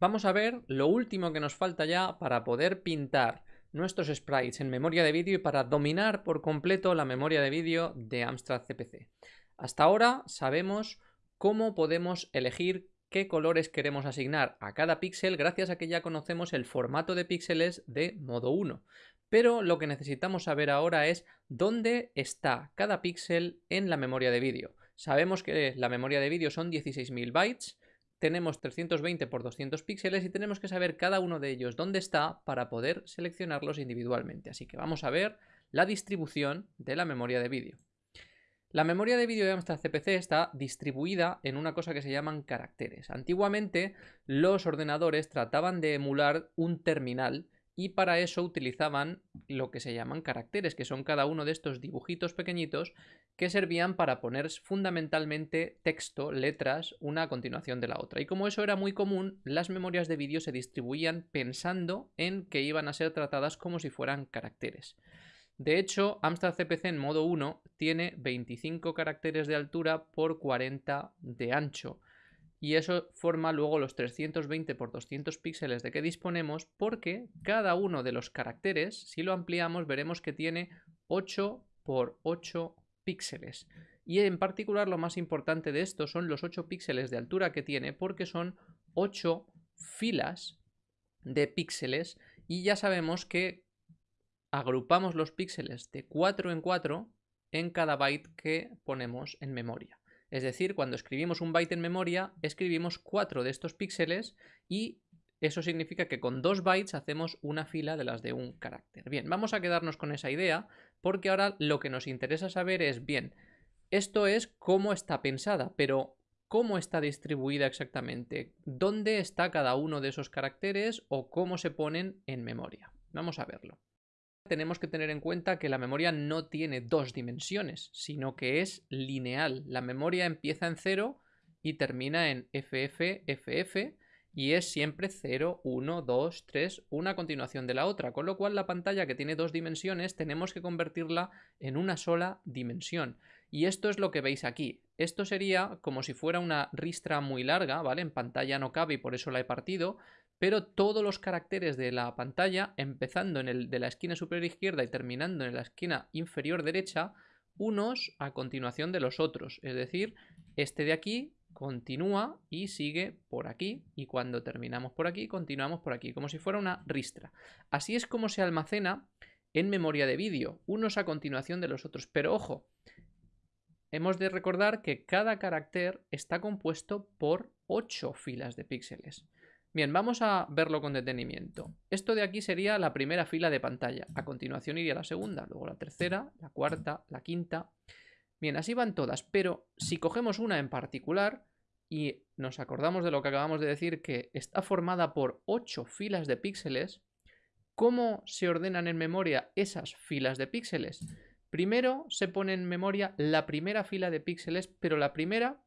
Vamos a ver lo último que nos falta ya para poder pintar nuestros sprites en memoria de vídeo y para dominar por completo la memoria de vídeo de Amstrad CPC. Hasta ahora sabemos cómo podemos elegir qué colores queremos asignar a cada píxel gracias a que ya conocemos el formato de píxeles de modo 1. Pero lo que necesitamos saber ahora es dónde está cada píxel en la memoria de vídeo. Sabemos que la memoria de vídeo son 16.000 bytes, tenemos 320 por 200 píxeles y tenemos que saber cada uno de ellos dónde está para poder seleccionarlos individualmente. Así que vamos a ver la distribución de la memoria de vídeo. La memoria de vídeo de Amstrad CPC está distribuida en una cosa que se llaman caracteres. Antiguamente los ordenadores trataban de emular un terminal y para eso utilizaban lo que se llaman caracteres, que son cada uno de estos dibujitos pequeñitos que servían para poner fundamentalmente texto, letras, una a continuación de la otra. Y como eso era muy común, las memorias de vídeo se distribuían pensando en que iban a ser tratadas como si fueran caracteres. De hecho, Amstrad CPC en modo 1 tiene 25 caracteres de altura por 40 de ancho. Y eso forma luego los 320 por 200 píxeles de que disponemos porque cada uno de los caracteres, si lo ampliamos, veremos que tiene 8 por 8 píxeles. Y en particular lo más importante de esto son los 8 píxeles de altura que tiene porque son 8 filas de píxeles y ya sabemos que agrupamos los píxeles de 4 en 4 en cada byte que ponemos en memoria. Es decir, cuando escribimos un byte en memoria, escribimos 4 de estos píxeles y eso significa que con 2 bytes hacemos una fila de las de un carácter. Bien, vamos a quedarnos con esa idea porque ahora lo que nos interesa saber es, bien, esto es cómo está pensada, pero ¿cómo está distribuida exactamente? ¿Dónde está cada uno de esos caracteres o cómo se ponen en memoria? Vamos a verlo tenemos que tener en cuenta que la memoria no tiene dos dimensiones, sino que es lineal. La memoria empieza en 0 y termina en FF, FF, y es siempre 0, 1, 2, 3, una continuación de la otra, con lo cual la pantalla que tiene dos dimensiones tenemos que convertirla en una sola dimensión. Y esto es lo que veis aquí. Esto sería como si fuera una ristra muy larga, ¿vale? En pantalla no cabe y por eso la he partido, pero todos los caracteres de la pantalla, empezando en el de la esquina superior izquierda y terminando en la esquina inferior derecha, unos a continuación de los otros. Es decir, este de aquí continúa y sigue por aquí y cuando terminamos por aquí continuamos por aquí, como si fuera una ristra. Así es como se almacena en memoria de vídeo, unos a continuación de los otros. Pero ojo, hemos de recordar que cada carácter está compuesto por 8 filas de píxeles. Bien, vamos a verlo con detenimiento. Esto de aquí sería la primera fila de pantalla. A continuación iría la segunda, luego la tercera, la cuarta, la quinta. Bien, así van todas, pero si cogemos una en particular y nos acordamos de lo que acabamos de decir, que está formada por 8 filas de píxeles, ¿cómo se ordenan en memoria esas filas de píxeles? Primero se pone en memoria la primera fila de píxeles, pero la primera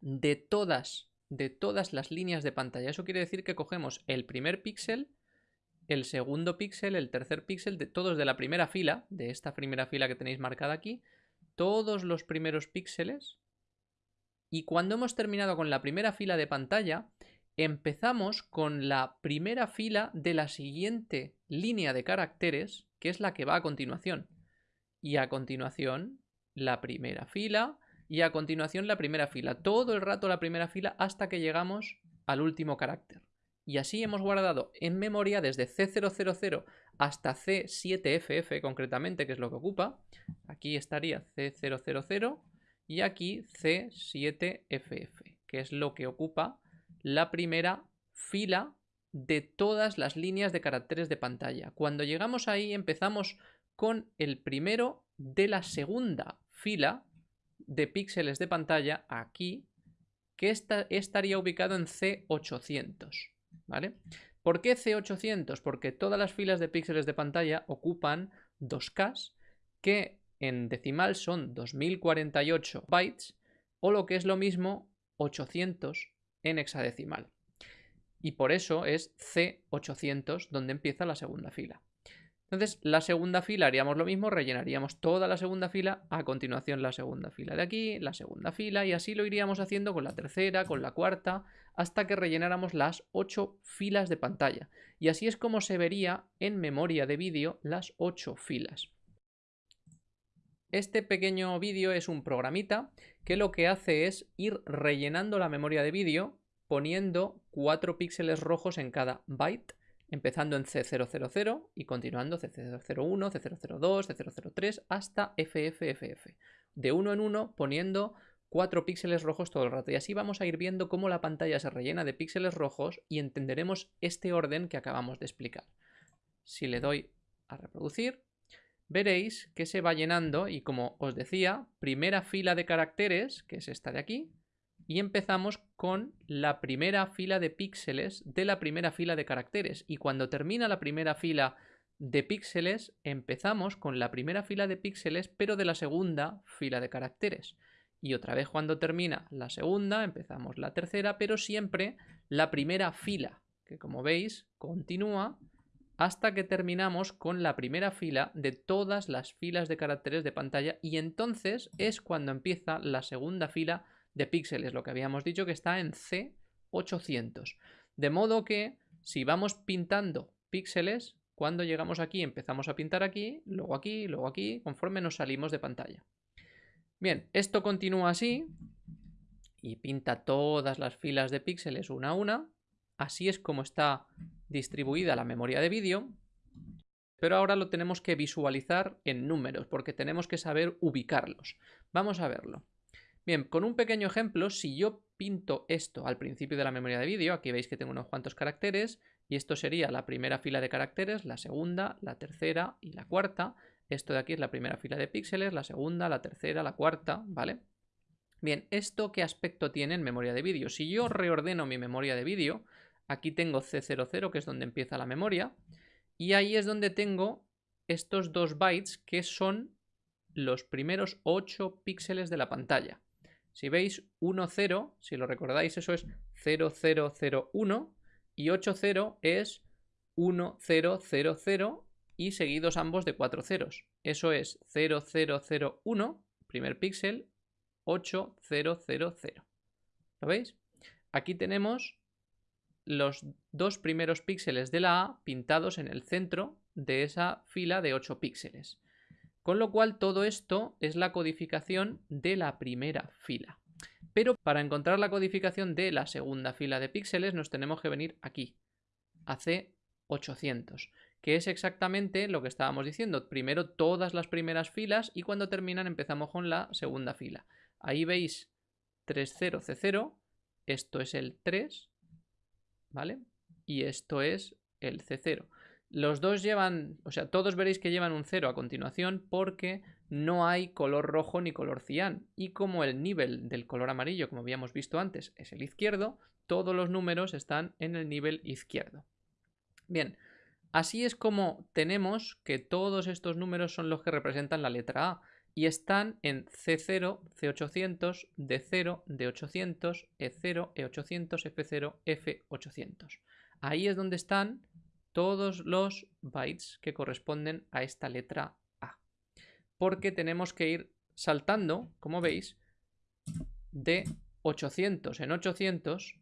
de todas de todas las líneas de pantalla. Eso quiere decir que cogemos el primer píxel, el segundo píxel, el tercer píxel, de todos de la primera fila, de esta primera fila que tenéis marcada aquí, todos los primeros píxeles. Y cuando hemos terminado con la primera fila de pantalla, empezamos con la primera fila de la siguiente línea de caracteres, que es la que va a continuación. Y a continuación, la primera fila, y a continuación la primera fila, todo el rato la primera fila hasta que llegamos al último carácter. Y así hemos guardado en memoria desde C000 hasta C7FF concretamente, que es lo que ocupa. Aquí estaría C000 y aquí C7FF, que es lo que ocupa la primera fila de todas las líneas de caracteres de pantalla. Cuando llegamos ahí empezamos con el primero de la segunda fila de píxeles de pantalla aquí que estaría ubicado en C800, ¿vale? ¿Por qué C800? Porque todas las filas de píxeles de pantalla ocupan 2K que en decimal son 2048 bytes o lo que es lo mismo 800 en hexadecimal. Y por eso es C800 donde empieza la segunda fila. Entonces, la segunda fila haríamos lo mismo, rellenaríamos toda la segunda fila, a continuación la segunda fila de aquí, la segunda fila, y así lo iríamos haciendo con la tercera, con la cuarta, hasta que rellenáramos las ocho filas de pantalla. Y así es como se vería en memoria de vídeo las ocho filas. Este pequeño vídeo es un programita que lo que hace es ir rellenando la memoria de vídeo poniendo cuatro píxeles rojos en cada byte empezando en C000 y continuando C001, C002, C003 hasta FFFF. De uno en uno poniendo cuatro píxeles rojos todo el rato. Y así vamos a ir viendo cómo la pantalla se rellena de píxeles rojos y entenderemos este orden que acabamos de explicar. Si le doy a reproducir, veréis que se va llenando y como os decía, primera fila de caracteres, que es esta de aquí, y empezamos con la primera fila de píxeles de la primera fila de caracteres. Y cuando termina la primera fila de píxeles, empezamos con la primera fila de píxeles, pero de la segunda fila de caracteres. Y otra vez cuando termina la segunda, empezamos la tercera, pero siempre la primera fila, que como veis, continúa hasta que terminamos con la primera fila de todas las filas de caracteres de pantalla y entonces es cuando empieza la segunda fila de píxeles, lo que habíamos dicho que está en C800. De modo que si vamos pintando píxeles, cuando llegamos aquí empezamos a pintar aquí, luego aquí, luego aquí, conforme nos salimos de pantalla. Bien, esto continúa así y pinta todas las filas de píxeles una a una. Así es como está distribuida la memoria de vídeo. Pero ahora lo tenemos que visualizar en números, porque tenemos que saber ubicarlos. Vamos a verlo. Bien, con un pequeño ejemplo, si yo pinto esto al principio de la memoria de vídeo, aquí veis que tengo unos cuantos caracteres, y esto sería la primera fila de caracteres, la segunda, la tercera y la cuarta. Esto de aquí es la primera fila de píxeles, la segunda, la tercera, la cuarta, ¿vale? Bien, ¿esto qué aspecto tiene en memoria de vídeo? Si yo reordeno mi memoria de vídeo, aquí tengo C00, que es donde empieza la memoria, y ahí es donde tengo estos dos bytes, que son los primeros 8 píxeles de la pantalla. Si veis 1, 0, si lo recordáis, eso es 0, 0, 0, 1 y 8, 0 es 1, 0, 0, 0 y seguidos ambos de 4 ceros. Eso es 0, 0, 0, 1, primer píxel, 8, 0, 0, 0. ¿Lo veis? Aquí tenemos los dos primeros píxeles de la A pintados en el centro de esa fila de 8 píxeles. Con lo cual todo esto es la codificación de la primera fila. Pero para encontrar la codificación de la segunda fila de píxeles nos tenemos que venir aquí, a C800, que es exactamente lo que estábamos diciendo. Primero todas las primeras filas y cuando terminan empezamos con la segunda fila. Ahí veis 30C0, esto es el 3, ¿vale? Y esto es el C0. Los dos llevan, o sea, todos veréis que llevan un 0 a continuación porque no hay color rojo ni color cian. Y como el nivel del color amarillo, como habíamos visto antes, es el izquierdo, todos los números están en el nivel izquierdo. Bien, así es como tenemos que todos estos números son los que representan la letra A y están en C0, C800, D0, D800, E0, E800, F0, F800. Ahí es donde están todos los bytes que corresponden a esta letra A. Porque tenemos que ir saltando, como veis, de 800 en 800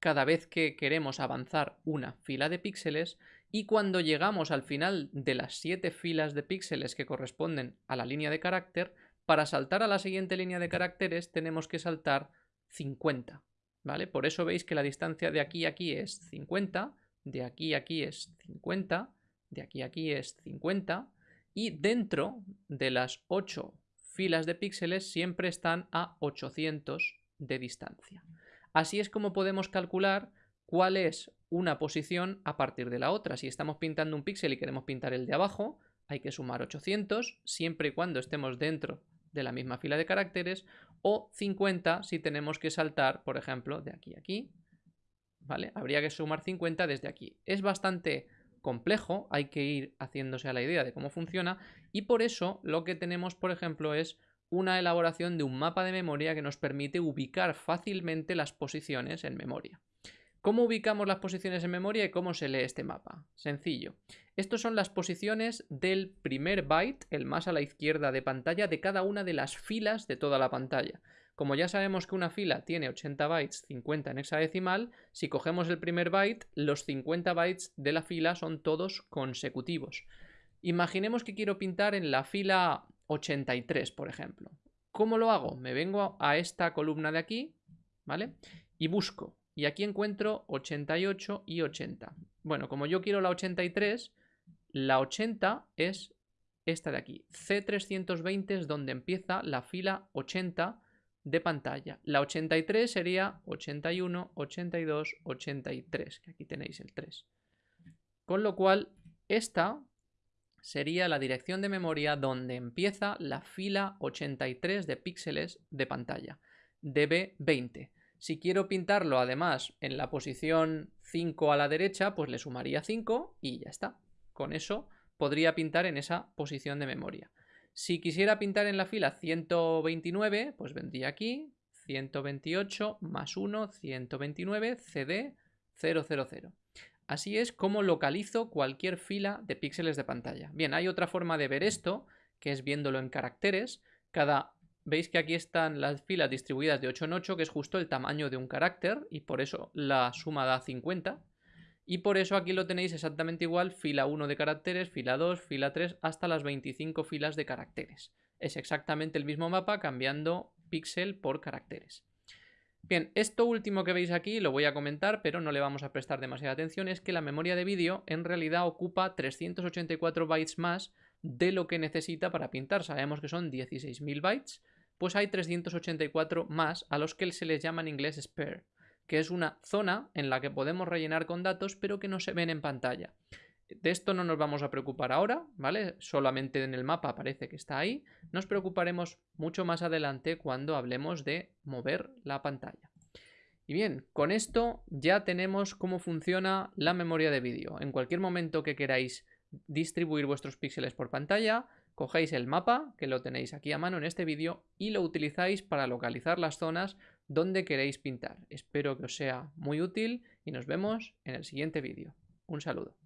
cada vez que queremos avanzar una fila de píxeles y cuando llegamos al final de las 7 filas de píxeles que corresponden a la línea de carácter, para saltar a la siguiente línea de caracteres tenemos que saltar 50, ¿vale? Por eso veis que la distancia de aquí a aquí es 50 de aquí a aquí es 50, de aquí a aquí es 50 y dentro de las 8 filas de píxeles siempre están a 800 de distancia. Así es como podemos calcular cuál es una posición a partir de la otra. Si estamos pintando un píxel y queremos pintar el de abajo, hay que sumar 800 siempre y cuando estemos dentro de la misma fila de caracteres o 50 si tenemos que saltar, por ejemplo, de aquí a aquí ¿vale? Habría que sumar 50 desde aquí. Es bastante complejo, hay que ir haciéndose a la idea de cómo funciona y por eso lo que tenemos, por ejemplo, es una elaboración de un mapa de memoria que nos permite ubicar fácilmente las posiciones en memoria. ¿Cómo ubicamos las posiciones en memoria y cómo se lee este mapa? Sencillo. Estas son las posiciones del primer byte, el más a la izquierda de pantalla, de cada una de las filas de toda la pantalla. Como ya sabemos que una fila tiene 80 bytes, 50 en hexadecimal, si cogemos el primer byte, los 50 bytes de la fila son todos consecutivos. Imaginemos que quiero pintar en la fila 83, por ejemplo. ¿Cómo lo hago? Me vengo a esta columna de aquí, ¿vale? Y busco y aquí encuentro 88 y 80. Bueno, como yo quiero la 83, la 80 es esta de aquí. C320 es donde empieza la fila 80 de pantalla. La 83 sería 81, 82, 83, que aquí tenéis el 3. Con lo cual, esta sería la dirección de memoria donde empieza la fila 83 de píxeles de pantalla. DB20. Si quiero pintarlo además en la posición 5 a la derecha, pues le sumaría 5 y ya está. Con eso podría pintar en esa posición de memoria. Si quisiera pintar en la fila 129, pues vendría aquí, 128 más 1, 129, CD 000. Así es como localizo cualquier fila de píxeles de pantalla. Bien, hay otra forma de ver esto, que es viéndolo en caracteres. Cada veis que aquí están las filas distribuidas de 8 en 8, que es justo el tamaño de un carácter, y por eso la suma da 50. Y por eso aquí lo tenéis exactamente igual, fila 1 de caracteres, fila 2, fila 3, hasta las 25 filas de caracteres. Es exactamente el mismo mapa cambiando píxel por caracteres. Bien, esto último que veis aquí lo voy a comentar, pero no le vamos a prestar demasiada atención, es que la memoria de vídeo en realidad ocupa 384 bytes más de lo que necesita para pintar. Sabemos que son 16.000 bytes, pues hay 384 más a los que se les llama en inglés spare, que es una zona en la que podemos rellenar con datos pero que no se ven en pantalla. De esto no nos vamos a preocupar ahora, ¿vale? Solamente en el mapa parece que está ahí. Nos preocuparemos mucho más adelante cuando hablemos de mover la pantalla. Y bien, con esto ya tenemos cómo funciona la memoria de vídeo. En cualquier momento que queráis distribuir vuestros píxeles por pantalla, cogéis el mapa, que lo tenéis aquí a mano en este vídeo, y lo utilizáis para localizar las zonas donde queréis pintar. Espero que os sea muy útil y nos vemos en el siguiente vídeo. Un saludo.